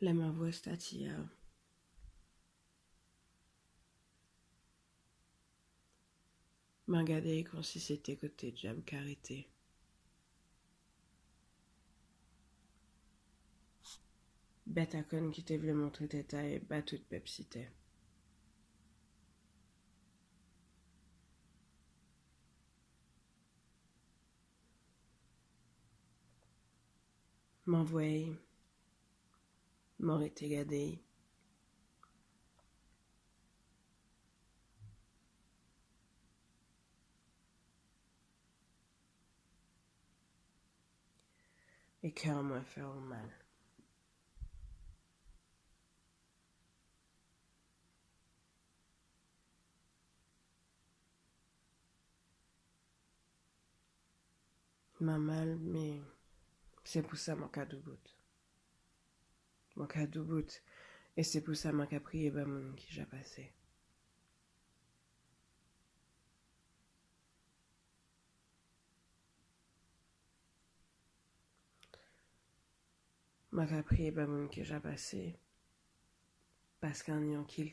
La voix statilla. M'a regardé comme si c'était côté de jam carité. Conne qui te voulait montrer tes tailles, bat toute pepsité. M'envoyer, m'aurait été gardé. Et cœur m'a fait mal. M'a mal, mais c'est pour ça mon cas de bout. Mon cas de bout. Et c'est pour ça mon cas prié ben mon qui j'ai passé. M'a prié ben mon qui j'ai passé. Parce qu'un yon qu'il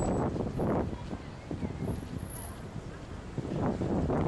ちょっと待って。